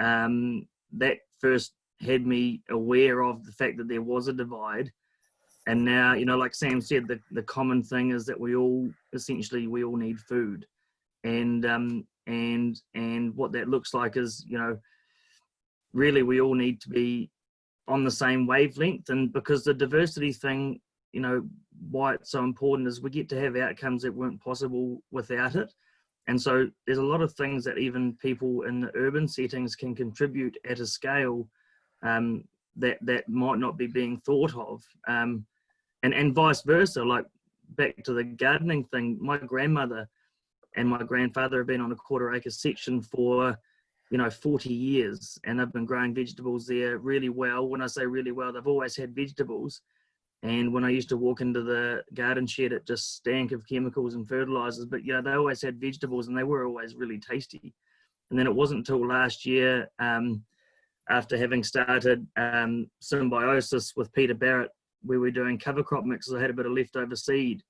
Um, that first had me aware of the fact that there was a divide. And now you know like sam said the, the common thing is that we all essentially we all need food. And um, and and what that looks like is you know really we all need to be on the same wavelength. And because the diversity thing you know why it's so important is we get to have outcomes that weren't possible without it. And so there's a lot of things that even people in the urban settings can contribute at a scale um, that that might not be being thought of. Um, and and vice versa like back to the gardening thing my grandmother and my grandfather have been on a quarter acre section for you know 40 years and they've been growing vegetables there really well. When i say really well they've always had vegetables. And when i used to walk into the garden shed it just stank of chemicals and fertilizers. But you know, they always had vegetables and they were always really tasty. And then it wasn't until last year um, after having started um, symbiosis with peter barrett where we're doing cover crop mixes i had a bit of leftover seed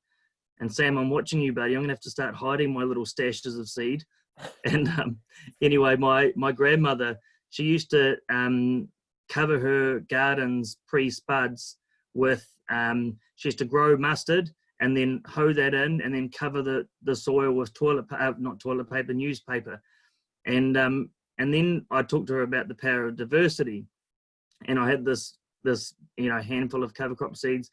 and Sam, I'm watching you, buddy. I'm gonna have to start hiding my little stashes of seed. And um, anyway, my my grandmother, she used to um, cover her gardens pre-spuds with. Um, she used to grow mustard and then hoe that in, and then cover the the soil with toilet uh, not toilet paper, newspaper, and um, and then I talked to her about the power of diversity, and I had this this you know handful of cover crop seeds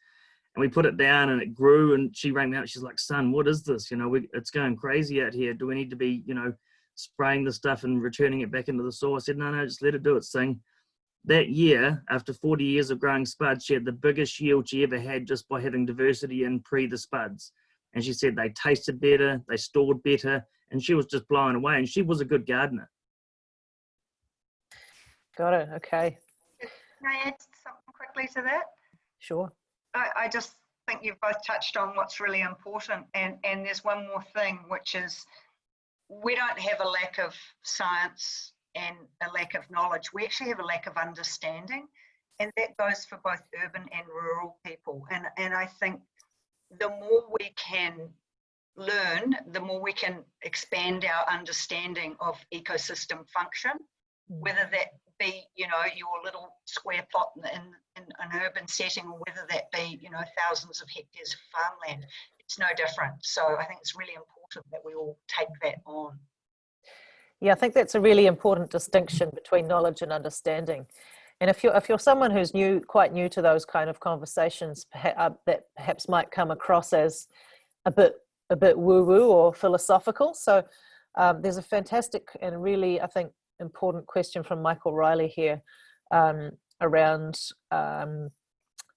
and we put it down and it grew and she rang me out she's like son what is this? You know we, it's going crazy out here. Do we need to be you know spraying the stuff and returning it back into the soil? I said no no just let it do its thing. That year after 40 years of growing spuds she had the biggest yield she ever had just by having diversity in pre the spuds. And she said they tasted better they stored better and she was just blown away. And she was a good gardener got it okay Can I add something quickly to that? sure I, I just think you've both touched on what's really important. And, and there's one more thing, which is we don't have a lack of science and a lack of knowledge. We actually have a lack of understanding. And that goes for both urban and rural people. And, and I think the more we can learn, the more we can expand our understanding of ecosystem function, hmm. whether that be, you know, your little square plot in, in, in, an urban setting or whether that be, you know, thousands of hectares of farmland. It's no different. So I think it's really important that we all take that on. Yeah, I think that's a really important distinction between knowledge and understanding. And if you're if you're someone who's new, quite new to those kind of conversations, uh, that perhaps might come across as a bit a bit woo woo or philosophical. So um, there's a fantastic and really, I think, important question from Michael Riley here um, around um,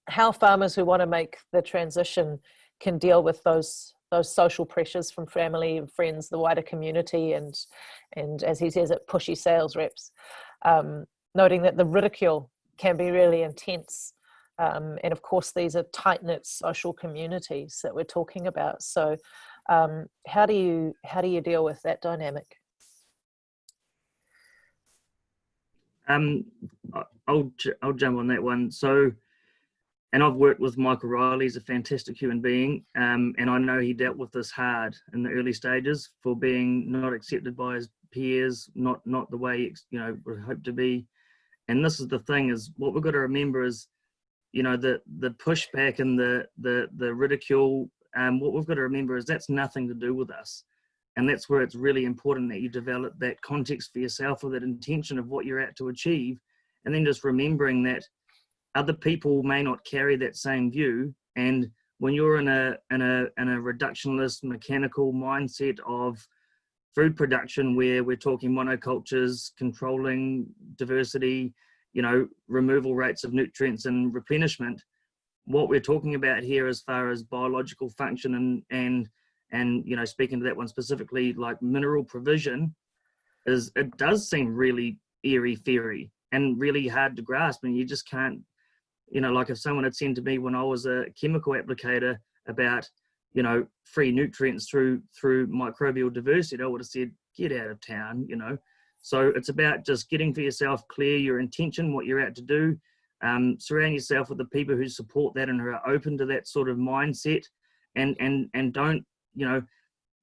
how farmers who want to make the transition can deal with those those social pressures from family and friends, the wider community, and and as he says it, pushy sales reps. Um, noting that the ridicule can be really intense, um, and of course these are tight knit social communities that we're talking about. So, um, how do you how do you deal with that dynamic? Um, I'll I'll jump on that one. So, and I've worked with Michael Riley. He's a fantastic human being, um, and I know he dealt with this hard in the early stages for being not accepted by his peers, not not the way you know would hope to be. And this is the thing: is what we've got to remember is, you know, the the pushback and the the the ridicule. Um, what we've got to remember is that's nothing to do with us and that's where it's really important that you develop that context for yourself or that intention of what you're out to achieve. And then just remembering that other people may not carry that same view. And when you're in a in a in a reductionist mechanical mindset of food production where we're talking monocultures controlling diversity you know removal rates of nutrients and replenishment what we're talking about here as far as biological function and and and you know speaking to that one specifically like mineral provision is it does seem really eerie fairy and really hard to grasp. And you just can't you know like if someone had said to me when i was a chemical applicator about you know free nutrients through through microbial diversity i would have said get out of town you know. So it's about just getting for yourself clear your intention what you're out to do um, surround yourself with the people who support that and who are open to that sort of mindset and and and don't you know,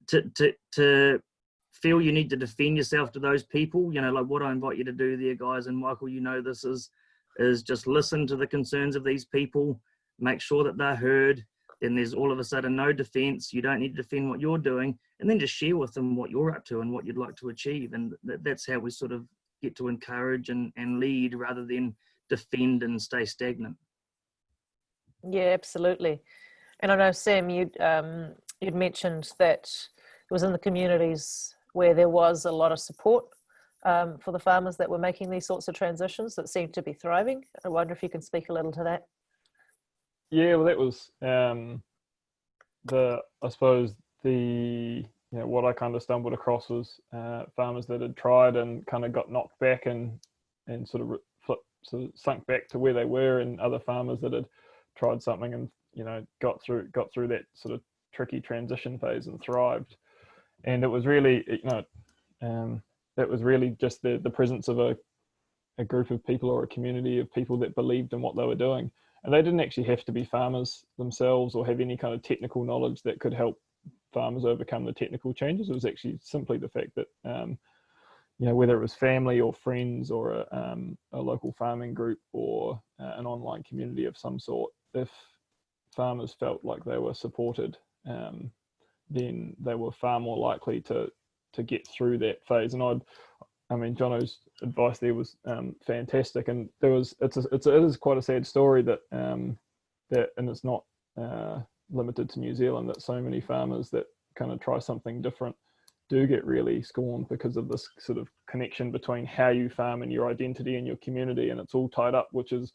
to to to feel you need to defend yourself to those people, you know, like what I invite you to do there, guys, and Michael, you know this is is just listen to the concerns of these people, make sure that they're heard. Then there's all of a sudden no defense. You don't need to defend what you're doing. and then just share with them what you're up to and what you'd like to achieve. And th- that's how we sort of get to encourage and, and lead rather than defend and stay stagnant. Yeah, absolutely. And I know Sam, you'd um, you'd mentioned that it was in the communities where there was a lot of support um, for the farmers that were making these sorts of transitions that seemed to be thriving. I wonder if you can speak a little to that. Yeah, well, that was um, the I suppose the you know what I kind of stumbled across was uh, farmers that had tried and kind of got knocked back and and sort of flipped, sort of sunk back to where they were, and other farmers that had tried something and you know got through got through that sort of tricky transition phase and thrived. And it was really you know um, it was really just the the presence of a a group of people or a community of people that believed in what they were doing and they didn't actually have to be farmers themselves or have any kind of technical knowledge that could help farmers overcome the technical changes. It was actually simply the fact that, um, you know, whether it was family or friends or a, um, a local farming group or uh, an online community of some sort, if farmers felt like they were supported, um, then they were far more likely to to get through that phase. And I'd I mean, Jono's advice there was um, fantastic, and there was it's a, it's a, it is quite a sad story that um, that and it's not uh, limited to New Zealand that so many farmers that kind of try something different do get really scorned because of this sort of connection between how you farm and your identity and your community, and it's all tied up. Which is,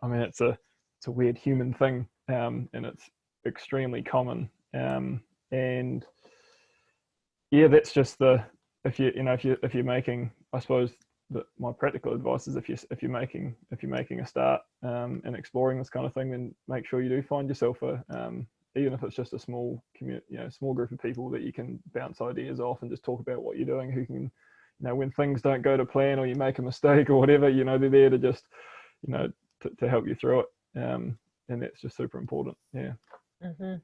I mean, it's a it's a weird human thing, um, and it's extremely common. Um, and yeah, that's just the if you you know if you if you're making I suppose that my practical advice is if you if you're making if you're making a start um, and exploring this kind of thing, then make sure you do find yourself a um, even if it's just a small community, you know, small group of people that you can bounce ideas off and just talk about what you're doing. Who can, you know, when things don't go to plan or you make a mistake or whatever, you know, they're there to just, you know, to, to help you through it. Um, and that's just super important. Yeah. Mm-hmm.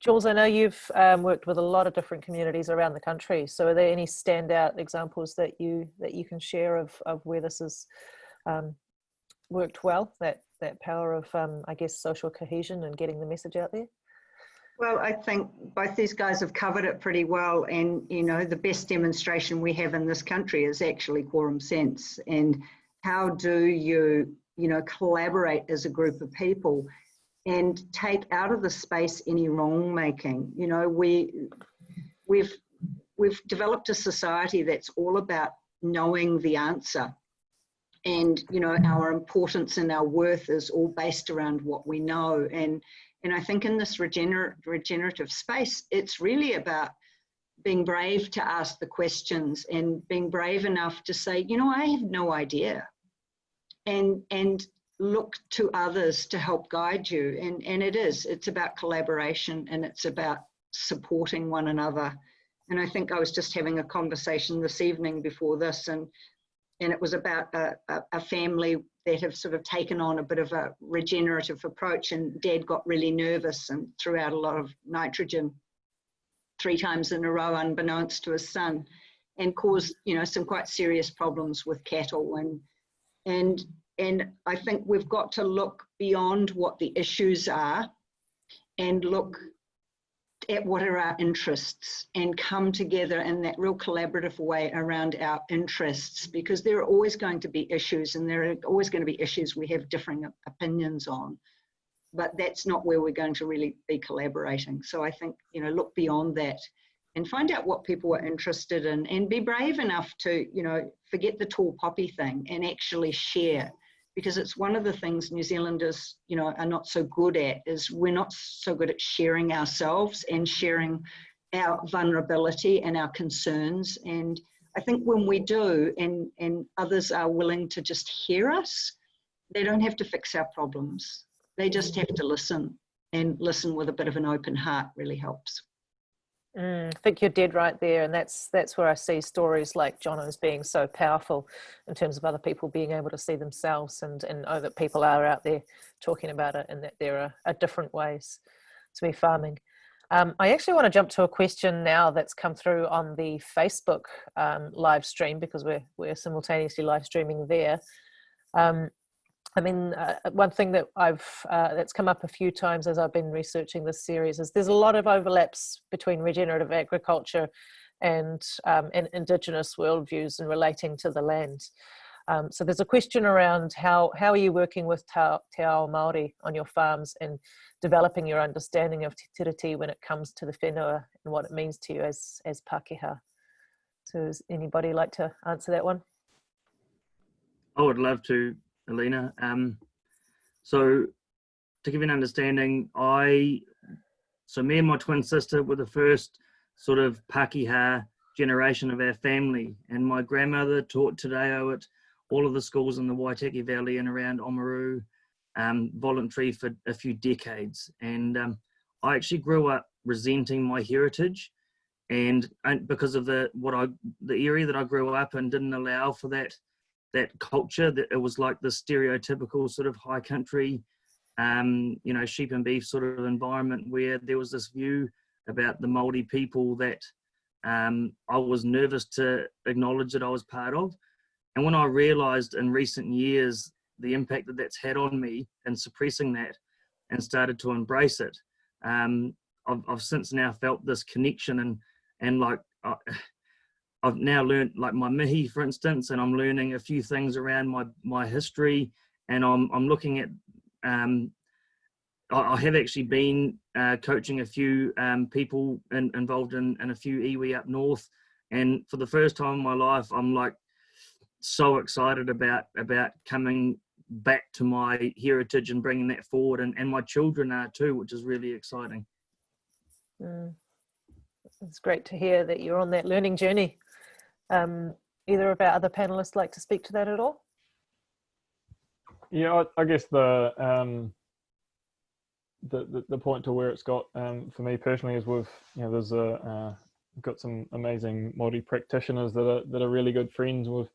Jules, I know you've um, worked with a lot of different communities around the country. So, are there any standout examples that you that you can share of of where this has um, worked well? That that power of, um, I guess, social cohesion and getting the message out there. Well, I think both these guys have covered it pretty well, and you know, the best demonstration we have in this country is actually quorum sense. And how do you, you know, collaborate as a group of people and take out of the space any wrong making. You know, we we've we've developed a society that's all about knowing the answer. And you know, our importance and our worth is all based around what we know. And and I think in this regener- regenerative space, it's really about being brave to ask the questions and being brave enough to say, you know, I have no idea. And and look to others to help guide you. And, and it is, it's about collaboration and it's about supporting one another. And I think I was just having a conversation this evening before this, and, and it was about a, a, a family that have sort of taken on a bit of a regenerative approach. And dad got really nervous and threw out a lot of nitrogen three times in a row, unbeknownst to his son, and caused you know some quite serious problems with cattle and and and I think we've got to look beyond what the issues are and look at what are our interests and come together in that real collaborative way around our interests because there are always going to be issues and there are always going to be issues we have differing opinions on. But that's not where we're going to really be collaborating. So i think you know look beyond that and find out what people are interested in and be brave enough to you know forget the tall poppy thing and actually share because it's one of the things New Zealanders, you know, are not so good at is we're not so good at sharing ourselves and sharing our vulnerability and our concerns. And I think when we do and, and others are willing to just hear us, they don't have to fix our problems. They just have to listen and listen with a bit of an open heart really helps. Mm, I think you're dead right there, and that's that's where I see stories like Jono's being so powerful in terms of other people being able to see themselves and and know that people are out there talking about it, and that there are, are different ways to be farming. Um, I actually want to jump to a question now that's come through on the Facebook um, live stream because we're we're simultaneously live streaming there. Um, I mean, uh, one thing that I've uh, that's come up a few times as I've been researching this series is there's a lot of overlaps between regenerative agriculture and um, and indigenous worldviews and relating to the land. Um, so there's a question around how how are you working with Te Ao Māori on your farms and developing your understanding of Te Tiriti when it comes to the whenua and what it means to you as as Pākehā. So does anybody like to answer that one? I would love to, Alina. Um, so to give you an understanding, I, so me and my twin sister were the first sort of Pakeha generation of our family. And my grandmother taught Te Reo at all of the schools in the Waitaki Valley and around Oamaru, um, voluntary for a few decades. And um, I actually grew up resenting my heritage and, and because of the what I the area that I grew up in didn't allow for that that culture that it was like the stereotypical sort of high country um, you know sheep and beef sort of environment where there was this view about the Maori people that um, I was nervous to acknowledge that I was part of. And when I realized in recent years the impact that that's had on me and suppressing that and started to embrace it um, I've, I've since now felt this connection and and like uh, I've now learned like my mihi, for instance, and I'm learning a few things around my my history, and I'm I'm looking at. Um, I, I have actually been uh, coaching a few um, people in, involved in, in a few iwi up north, and for the first time in my life, I'm like so excited about about coming back to my heritage and bringing that forward, and and my children are too, which is really exciting. Mm it's great to hear that you're on that learning journey. Um, either of our other panelists like to speak to that at all? Yeah, I, I guess the, um, the, the the point to where it's got um, for me personally is with you know there's a uh, got some amazing Māori practitioners that are that are really good friends. We've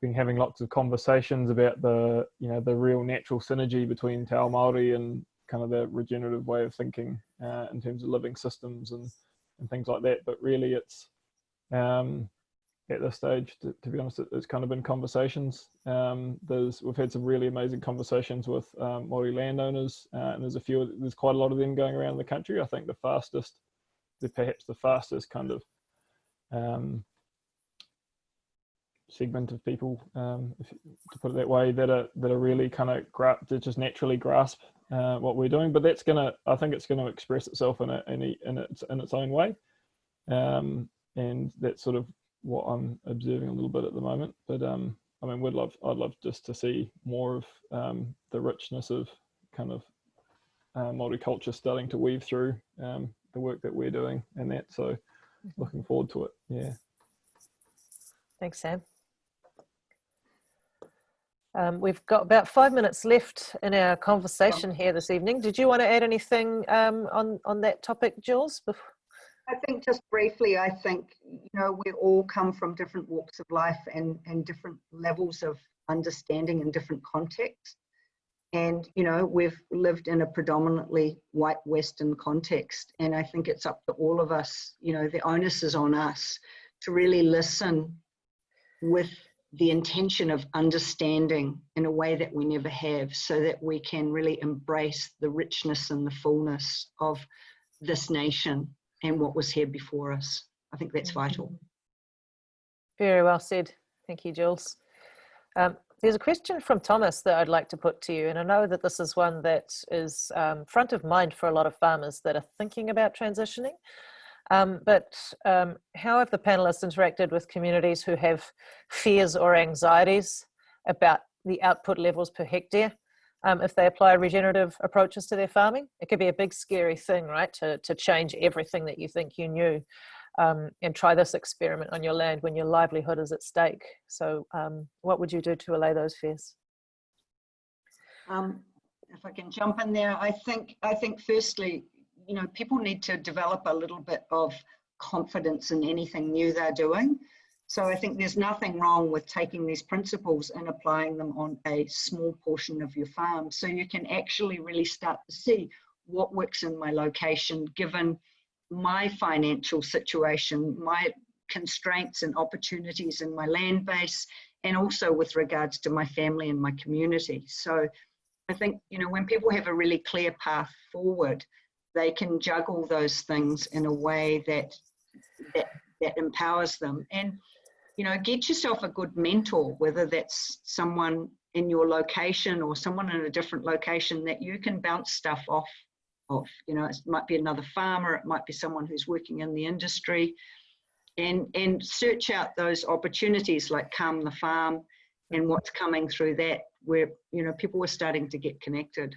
been having lots of conversations about the you know the real natural synergy between Te Ao Māori and kind of the regenerative way of thinking uh, in terms of living systems and and things like that. But really, it's um, at this stage, to, to, be honest, it, it's kind of been conversations. Um, there's we've had some really amazing conversations with um, Māori landowners, uh, and there's a few. There's quite a lot of them going around the country. I think the fastest, the perhaps the fastest kind of um, segment of people, um, if, to put it that way, that are that are really kind of gra- that just naturally grasp uh, what we're doing. But that's gonna, I think, it's going to express itself in a, in, a, in its in its own way, um, and that sort of what I'm observing a little bit at the moment. But um, I mean, we'd love, I'd love just to see more of um, the richness of kind of uh, multicultural starting to weave through um, the work that we're doing and that. So, Mm-hmm. looking forward to it. Yeah. Thanks, Sam. Um, we've got about five minutes left in our conversation here this evening. Did you want to add anything um, on, on that topic, Jules? I think just briefly, I think, you know, we all come from different walks of life and, and different levels of understanding in different contexts. And, you know, we've lived in a predominantly white Western context. And I think it's up to all of us, you know, the onus is on us to really listen with the intention of understanding in a way that we never have so that we can really embrace the richness and the fullness of this nation and what was here before us. I think that's vital. Very well said. Thank you, Jules. Um, there's a question from Thomas that I'd like to put to you, and I know that this is one that is um, front of mind for a lot of farmers that are thinking about transitioning. Um, but um, how have the panelists interacted with communities who have fears or anxieties about the output levels per hectare um, if they apply regenerative approaches to their farming? It could be a big scary thing, right, to, to change everything that you think you knew um, and try this experiment on your land when your livelihood is at stake. So um, what would you do to allay those fears? Um, if I can jump in there, I think I think firstly, you know, people need to develop a little bit of confidence in anything new they're doing. So I think there's nothing wrong with taking these principles and applying them on a small portion of your farm. So you can actually really start to see what works in my location, given my financial situation, my constraints and opportunities in my land base, and also with regards to my family and my community. So I think, you know, when people have a really clear path forward, they can juggle those things in a way that that, that empowers them. And, you know, get yourself a good mentor, whether that's someone in your location or someone in a different location that you can bounce stuff off of. You know, it might be another farmer, it might be someone who's working in the industry. And, and search out those opportunities like Calm the Farm and what's coming through that where, you know, people were starting to get connected.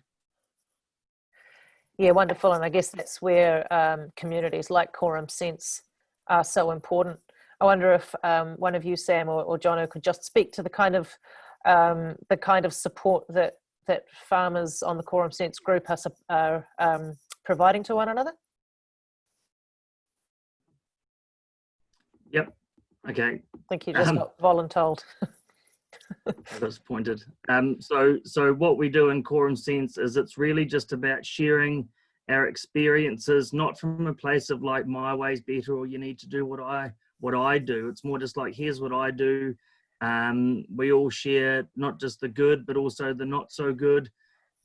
Yeah, wonderful. And I guess that's where um, communities like Quorum Sense are so important. I wonder if um, one of you, Sam or, or Jono, could just speak to the kind of um, the kind of support that that farmers on the Quorum Sense group are, are um, providing to one another. Yep. Okay. I think you just Um, got voluntold. disappointed. Um, so, so what we do in Quorum Sense is it's really just about sharing our experiences, not from a place of like my way's better or you need to do what I what I do. It's more just like here's what I do. Um, we all share not just the good, but also the not so good.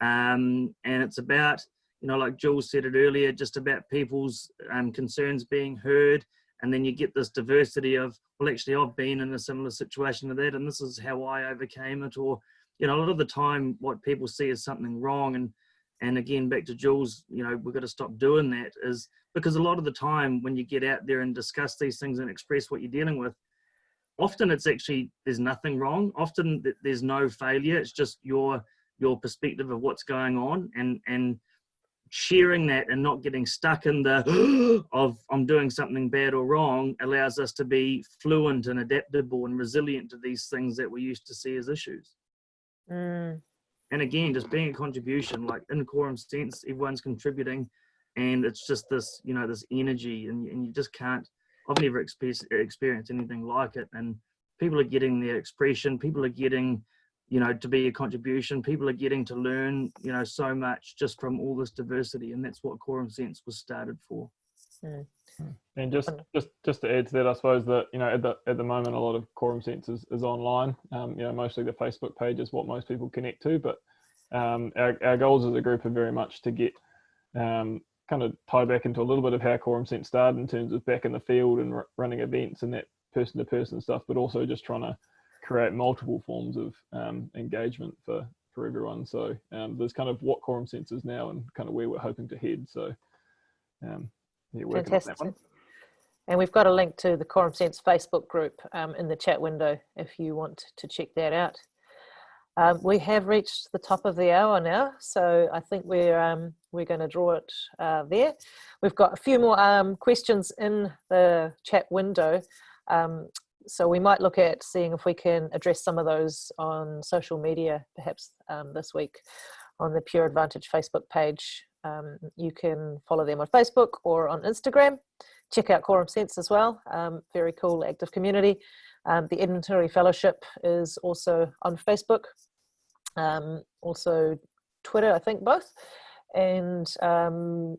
Um, and it's about, you know, like Jules said it earlier, just about people's um, concerns being heard. And then you get this diversity of, well, actually, I've been in a similar situation to that, and this is how I overcame it. Or, you know, a lot of the time, what people see as something wrong, and and again, back to Jules, you know, we've got to stop doing that, is because a lot of the time when you get out there and discuss these things and express what you're dealing with, often it's actually there's nothing wrong. Often there's no failure. It's just your your perspective of what's going on, and and sharing that and not getting stuck in the of I'm doing something bad or wrong allows us to be fluent and adaptable and resilient to these things that we used to see as issues. Mm, And again, just being a contribution, like in quorum sense, everyone's contributing, and it's just this, you know, this energy, and, and you just can't. I've never experienced anything like it, and people are getting their expression. People are getting you know, to be a contribution. People are getting to learn, you know, so much just from all this diversity, and that's what Quorum Sense was started for. mm. And just, just, just to add to that, I suppose that you know at the at the moment a lot of quorum sense is, is online. Um, you know, mostly the Facebook page is what most people connect to, but um, our our goals as a group are very much to get um, kind of tie back into a little bit of how quorum sense started in terms of back in the field and r- running events and that person to person stuff, but also just trying to create multiple forms of um, engagement for for everyone. So um, there's kind of what quorum sense is now and kind of where we're hoping to head. So um, yeah, working on that Fantastic. one. And we've got a link to the Quorum Sense Facebook group um, in the chat window if you want to check that out. Um, we have reached the top of the hour now, so I think we're um, we're going to draw it uh, there. We've got a few more um, questions in the chat window, um, so we might look at seeing if we can address some of those on social media, perhaps um, this week on the Pure Advantage Facebook page. Um, you can follow them on Facebook or on Instagram check out Quorum Sense as well. Um, very cool, active community. Um, the Edmund Hillary Fellowship is also on Facebook, um, also Twitter, I think both. And um,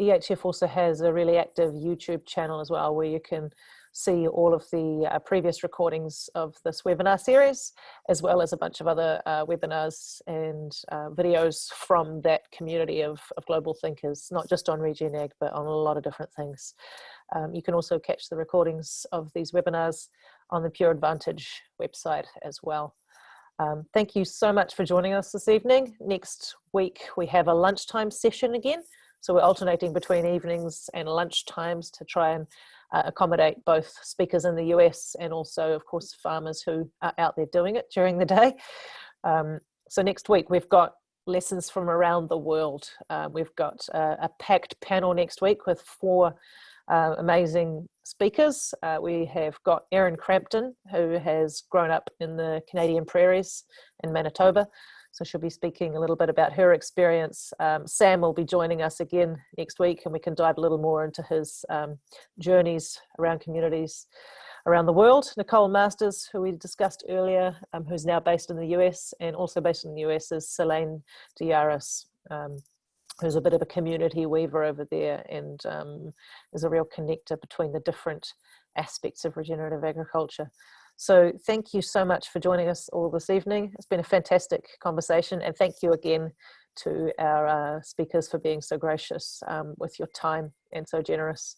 EHF also has a really active YouTube channel as well, where you can see all of the uh, previous recordings of this webinar series, as well as a bunch of other uh, webinars and uh, videos from that community of, of global thinkers, not just on Regen Ag, but on a lot of different things. Um, you can also catch the recordings of these webinars on the Pure Advantage website as well. Um, thank you so much for joining us this evening. Next week we have a lunchtime session again. So we're alternating between evenings and lunch times to try and uh, accommodate both speakers in the US and also, of course, farmers who are out there doing it during the day. Um, so next week we've got lessons from around the world. Uh, we've got uh, a packed panel next week with four uh, amazing speakers. Uh, we have got Erin Crampton, who has grown up in the Canadian prairies in Manitoba. So she'll be speaking a little bit about her experience. Um, Sam will be joining us again next week and we can dive a little more into his um, journeys around communities around the world. Nicole Masters, who we discussed earlier, um, who's now based in the US and also based in the US is Selene Diaris, um, who's a bit of a community weaver over there and um, is a real connector between the different aspects of regenerative agriculture. So thank you so much for joining us all this evening. It's been a fantastic conversation and thank you again to our uh, speakers for being so gracious um, with your time and so generous.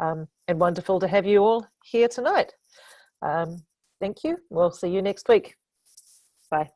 Um, and wonderful to have you all here tonight. Um, thank you. We'll see you next week. Bye.